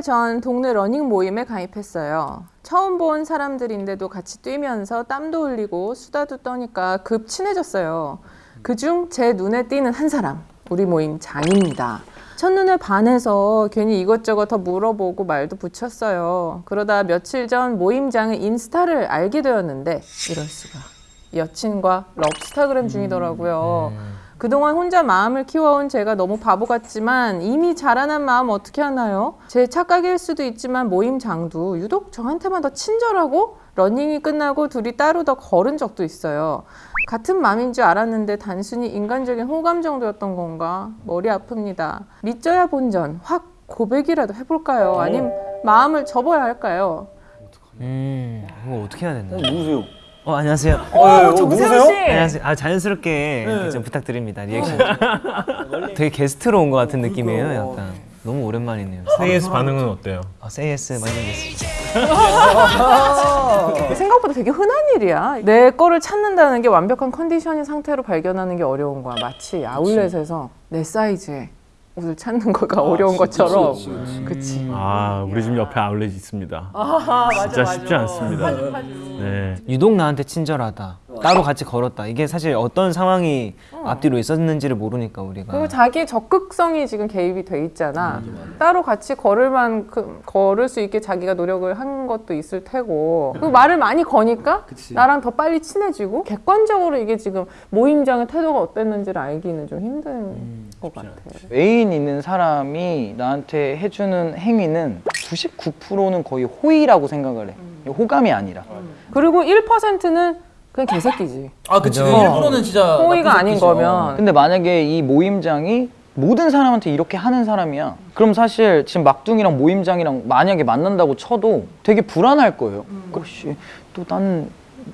달 전 동네 러닝 모임에 가입했어요. 처음 본 사람들인데도 같이 뛰면서 땀도 흘리고 수다도 떠니까 급 친해졌어요. 그중 제 눈에 띄는 한 사람, 우리 모임장입니다. 첫눈에 반해서 괜히 이것저것 더 물어보고 말도 붙였어요. 그러다 며칠 전 모임장의 인스타를 알게 되었는데 이럴 수가. 여친과 럽스타그램 중이더라고요. 그동안 혼자 마음을 키워온 제가 너무 바보 같지만 이미 자라난 마음 어떻게 하나요? 제 착각일 수도 있지만 모임장도 유독 저한테만 더 친절하고 러닝이 끝나고 둘이 따로 더 걸은 적도 있어요. 같은 마음인 줄 알았는데 단순히 인간적인 호감 정도였던 건가? 머리 아픕니다. 밑져야 본전, 확 고백이라도 해볼까요? 아님 마음을 접어야 할까요? 음, 이거 어떻게 해야 되나? 누구세요? 어, 안녕하세요. 어, 정세훈 씨! 안녕하세요. 아, 자연스럽게 이렇게 좀 부탁드립니다. 리액션. 되게 게스트로 온 것 같은 느낌이에요, 약간. 너무 오랜만이네요. AS 반응은 어때요? 아, AS 완전 됐습니다. 생각보다 되게 흔한 일이야. 내 거를 찾는다는 게 완벽한 컨디션인 상태로 발견하는 게 어려운 거야. 마치 아울렛에서 내 사이즈의 옷을 찾는 거가 어려운 것처럼. 그치. 아 우리 집 옆에 아울렛 있습니다. 진짜 쉽지 않습니다. 네. 유독 나한테 친절하다. 따로 같이 걸었다. 이게 사실 어떤 상황이 앞뒤로 있었는지를 모르니까 우리가. 그리고 자기 적극성이 지금 개입이 돼 있잖아. 따로 같이 걸을 만큼 걸을 수 있게 자기가 노력을 한 것도 있을 테고. 그리고 말을 많이 거니까 나랑 더 빨리 친해지고 객관적으로 이게 지금 모임장의 태도가 어땠는지를 알기는 좀 힘든 것 같아. 애인 있는 사람이 나한테 해주는 행위는 99%는 거의 호의라고 생각을 해. 호감이 아니라. 그리고 1%는 그냥 개새끼지. 아 그치 그죠. 그 일부러는 진짜 호의가 아닌 새끼죠. 거면. 근데 만약에 이 모임장이 모든 사람한테 이렇게 하는 사람이야. 그럼 사실 지금 막둥이랑 모임장이랑 만약에 만난다고 쳐도 되게 불안할 거예요. 혹시 또 나는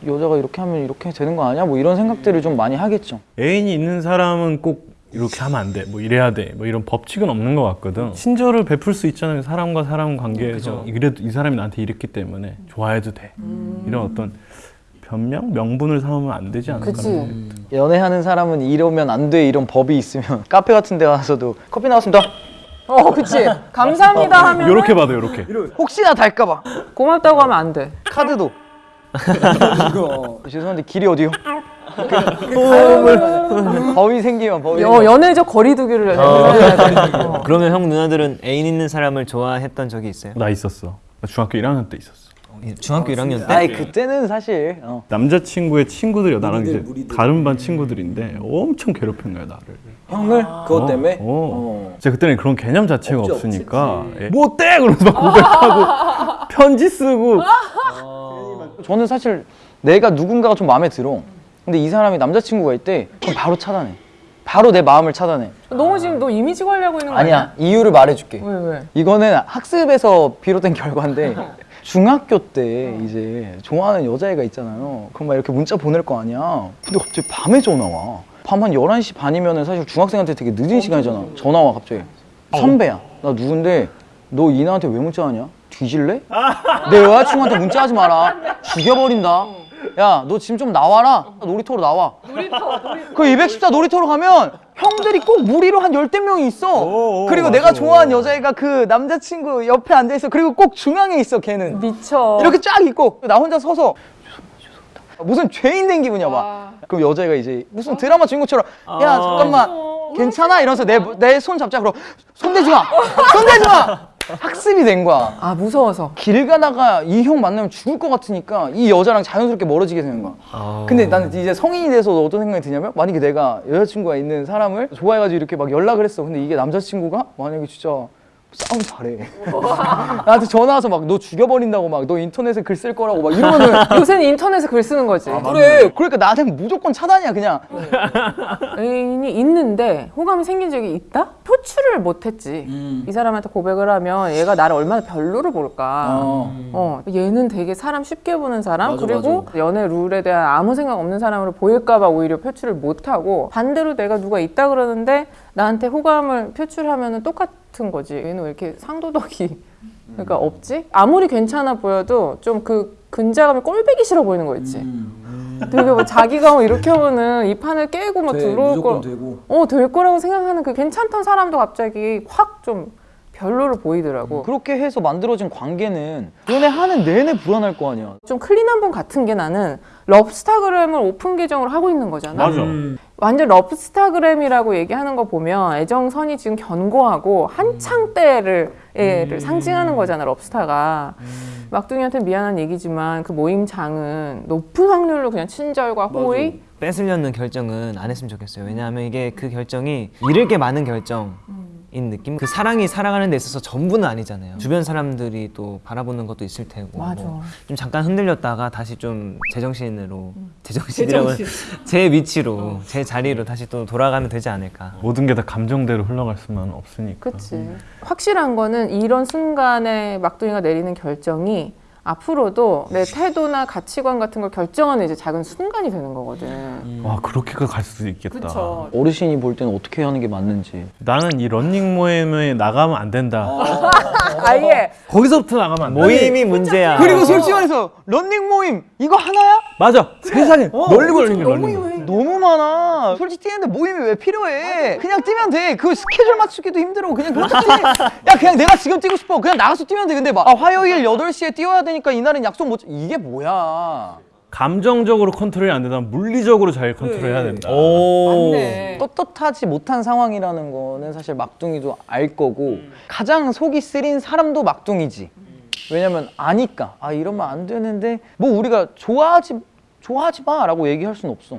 여자가 이렇게 하면 이렇게 되는 거 아니야? 뭐 이런 생각들을 좀 많이 하겠죠. 애인이 있는 사람은 꼭 이렇게 하면 안 돼. 뭐 이래야 돼. 뭐 이런 법칙은 없는 것 같거든. 친절을 베풀 수 있잖아요. 사람과 사람 관계에서 이래도 이 사람이 나한테 이랬기 때문에 좋아해도 돼. 이런 어떤 변명, 명분을 삼으면 안 되지 않을까. 그치. 연애하는 사람은 이러면 안 돼 이런 법이 있으면 카페 같은 데 가서도 커피 나왔습니다. 어, 그치. 감사합니다 하면 이렇게 봐도 이렇게. 혹시나 달까 봐. 고맙다고 하면 안 돼. 카드도. 죄송한데 길이 어디요? 법이 생기면 법이 어. 연애적 거리두기를 돼. 어. 그러면 형 누나들은 애인 있는 사람을 좋아했던 적이 있어요? 나 있었어. 나 중학교 1학년 때 있었어. 중학교 1학년 때? 아이 그때는 사실 어. 남자친구의 친구들이 나랑 이제 무리들, 무리들. 다른 반 친구들인데 엄청 괴롭힌 거야 나를. 형을 그것 어, 때문에 어. 제가 그때는 그런 개념 자체가 없지, 없으니까 예. 뭐 어때? 그러면서 막 고백하고 편지 쓰고 저는 사실 내가 누군가가 좀 마음에 들어. 근데 이 사람이 남자친구가 있대. 그럼 바로 차단해. 바로 내 마음을 차단해. 너무 지금 너 이미지 관리하고 있는 거 아니야? 아니야 이유를 말해줄게. 왜 왜? 이거는 학습에서 비롯된 결과인데 중학교 때 이제 좋아하는 여자애가 있잖아요. 그럼 막 이렇게 문자 보낼 거 아니야. 근데 갑자기 밤에 전화 와. 밤 한 11시 반이면 사실 중학생한테 되게 늦은 시간이잖아. 전화 와 갑자기. 선배야. 나 누군데 너 이 나한테 왜 문자하냐? 뒤질래? 내 여자친구한테 문자하지 마라. 죽여버린다. 야, 너 지금 좀 나와라. 놀이터로 나와. 놀이터, 그 214 놀이터로 가면 형들이 꼭 무리로 한 열댓 명이 있어. 오, 그리고 맞아. 내가 좋아하는 여자애가 그 남자친구 옆에 앉아있어. 그리고 꼭 중앙에 있어, 걔는. 미쳐. 이렇게 쫙 있고 나 혼자 서서. 무슨 죄인 된 기분이야 막. 그럼 여자애가 이제 무슨 드라마 주인공처럼 야 잠깐만 괜찮아 이러면서 내 내 손 잡자 그럼 손 대지 마, 손 대지 마. 학습이 된 거야. 아 무서워서. 길 가다가 이 형 만나면 죽을 것 같으니까 이 여자랑 자연스럽게 멀어지게 되는 거야. 근데 나는 이제 성인이 돼서 어떤 생각이 드냐면 만약에 내가 여자친구가 있는 사람을 좋아해가지고 이렇게 막 연락을 했어. 근데 이게 남자친구가 만약에 진짜 싸움 잘해. 나한테 전화 와서 막 너 죽여버린다고 막 너 인터넷에 글 쓸 거라고 막 이러면은 요새는 인터넷에 글 쓰는 거지. 그래. 그러니까 나한테는 무조건 차단이야 그냥. 애인이 있는데 호감이 생긴 적이 있다? 표출을 못했지. 이 사람한테 고백을 하면 얘가 나를 얼마나 별로를 볼까. 어. 어, 얘는 되게 사람 쉽게 보는 사람 맞아, 그리고 연애 룰에 대한 아무 생각 없는 사람으로 보일까봐 오히려 표출을 못하고 반대로 내가 누가 있다 그러는데 나한테 호감을 표출하면 똑같 은 거지 얘는 왜 이렇게 상도덕이 그러니까 없지? 아무리 괜찮아 보여도 좀 그 근자감이 꼴배기 싫어 보이는 거 있지 되게 뭐 자기가 뭐 이렇게 하면은 이 판을 깨고 막 돼, 들어올 거 되고 어, 될 거라고 생각하는 그 괜찮던 사람도 갑자기 확 좀 별로로 보이더라고. 그렇게 해서 만들어진 관계는 연애하는 내내 불안할 거 아니야. 좀 clean한 분 같은 게 나는 럽스타그램을 오픈 계정으로 하고 있는 거잖아. 맞아. 완전 럽스타그램이라고 얘기하는 거 보면 애정선이 지금 견고하고 한창 때를 애를 상징하는 거잖아 럽스타가. 막둥이한테 미안한 얘기지만 그 모임장은 높은 확률로 그냥 친절과 호의? 뺏으려는 결정은 안 했으면 좋겠어요. 왜냐하면 이게 그 결정이 잃을 게 많은 결정 인 느낌. 그 사랑이 살아가는 데 있어서 전부는 아니잖아요. 주변 사람들이 또 바라보는 것도 있을 테고. 맞아. 뭐 좀 잠깐 흔들렸다가 다시 좀 제정신으로 제정신이라고 제 위치로 제 자리로 다시 또 돌아가면 되지 않을까. 모든 게 다 감정대로 흘러갈 수만 없으니까. 그치 확실한 거는 이런 순간에 막둥이가 내리는 결정이 앞으로도 내 태도나 가치관 같은 걸 결정하는 이제 작은 순간이 되는 거거든 와 그렇게가 갈 수도 있겠다. 그쵸 어르신이 볼 때는 어떻게 하는 게 맞는지. 나는 이 런닝 모임에 나가면 안 된다. 아 예 거기서부터 나가면 안 돼. 모임이 문제야. 그리고 솔직히 말해서 런닝 모임 이거 하나야? 맞아. 세상에 널리 걸린 게 런닝 모임. 너무 많아. 솔직히 뛰는데 모임이 왜 필요해? 그냥 뛰면 돼. 그 스케줄 맞추기도 힘들어. 그냥 그렇게 뛰. 야 그냥 내가 지금 뛰고 싶어. 그냥 나가서 뛰면 돼. 근데 막 아, 화요일 8시에 뛰어야 되니까 이날은 약속 못. 이게 뭐야? 감정적으로 컨트롤이 안 된다면 물리적으로 잘 컨트롤해야 된다. 오. 맞네 떳떳하지 못한 상황이라는 거는 사실 막둥이도 알 거고 가장 속이 쓰린 사람도 막둥이지. 왜냐면 아니까 아 이러면 안 되는데 뭐 우리가 좋아하지 좋아하지 마라고 얘기할 수는 없어.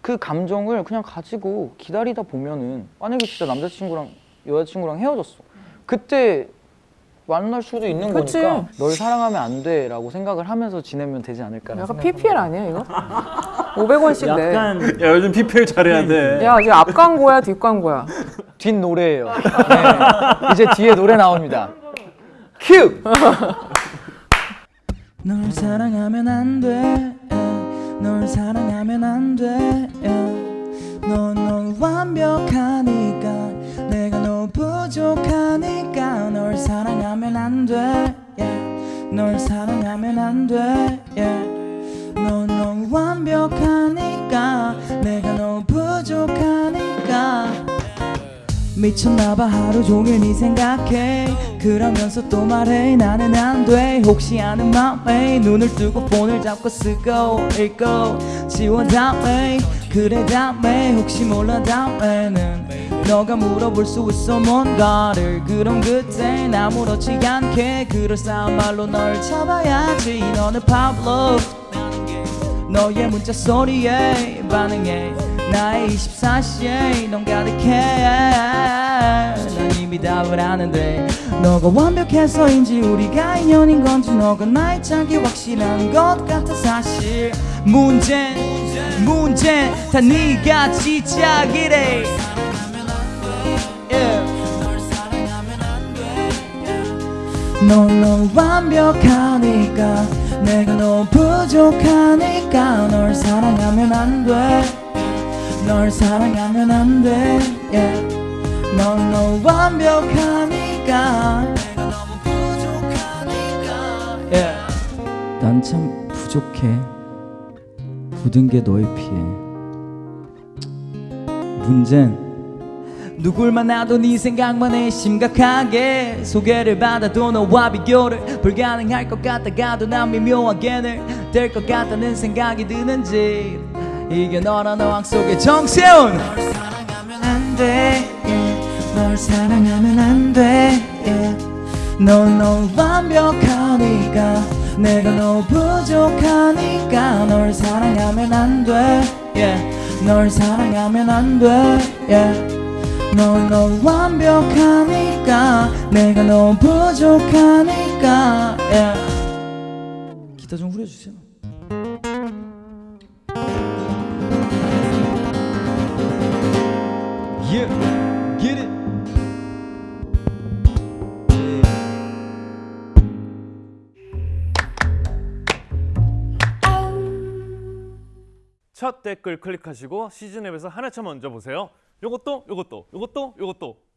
그 감정을 그냥 가지고 기다리다 보면은 만약에 진짜 남자친구랑 여자친구랑 헤어졌어. 그때 만날 수도 있는 그치. 거니까 널 사랑하면 안 돼 라고 생각을 하면서 지내면 되지 않을까라는 약간. PPL 아니야 이거? 500원씩 내. 야 요즘 PPL 잘해야 돼. 야 지금 앞 광고야 뒷 광고야. 뒷 노래예요. 네. 이제 뒤에 노래 나옵니다. 큐. 널 사랑하면 안 돼. 널 사랑하면 안 돼. 넌 완벽하니까 부족하니까 널 사랑하면 안 돼. 널 사랑하면 안 돼. 넌 완벽하니까 내가 너 부족하니까 미쳤나봐 하루 종일 네 생각해. 그러면서 또 말해. 나는 안 돼. 혹시 아는 맘에 눈을 뜨고 폰을 잡고 쓰고 읽고 지워 다음에. 그래 다음에. 혹시 몰라 다음에는 너가 물어볼 수 있어. 뭔가를. 그럼 그땐 아무렇지 않게. 그럴싸한 말로 널 잡아야지. 너는 Pablo. 너의 문자 소리에 반응해 나의 24시에 넌 가득해. 난 이미 답을 아는데 너가 완벽해서인지 우리가 인연인 건지 너가 나의 짝이 확실한 것 같아 사실. 문제 문제. 다 네가 지짝이래. Yeah. 넌, 넌 완벽하니까 내가 너 부족하니까 널 사랑하면 안돼 널 사랑하면 안돼. Yeah. 넌, 넌 완벽하니까. 내가 너무 부족하니까. Yeah. 난참 부족해. 굳은 게 너의 피해. 문제는 누굴 만나도 네 생각만 해 심각하게 소개를 받아도 너와 비교를 불가능할 것 같다가도 난 미묘하게 늘될 것 같다는 생각이 드는지 이게 너란 어항 속의 정세운 널 사랑하면 안돼 널 사랑하면 안돼 넌넌 완벽하니까 내가 너 부족하니까 널 사랑하면 안돼 널 사랑하면 안돼 yeah. 넌, 넌 완벽하니까 내가 너무 부족하니까 yeah. 기타 좀 후려주세요 Yeah, get it. 첫 댓글 클릭하시고 시즌 앱에서 하나차 먼저 보세요. 요것도 요것도 요것도 요것도